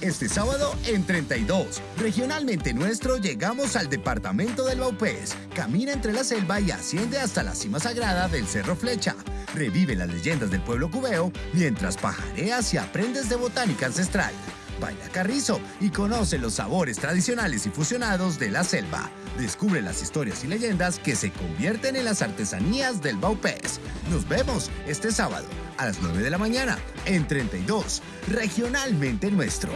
Este sábado en 32, regionalmente nuestro, llegamos al departamento del Baupés. Camina entre la selva y asciende hasta la cima sagrada del Cerro Flecha. Revive las leyendas del pueblo cubeo mientras pajareas y aprendes de botánica ancestral. Baila carrizo y conoce los sabores tradicionales y fusionados de la selva. Descubre las historias y leyendas que se convierten en las artesanías del Baupés. Nos vemos este sábado a las 9 de la mañana en 32, regionalmente nuestro.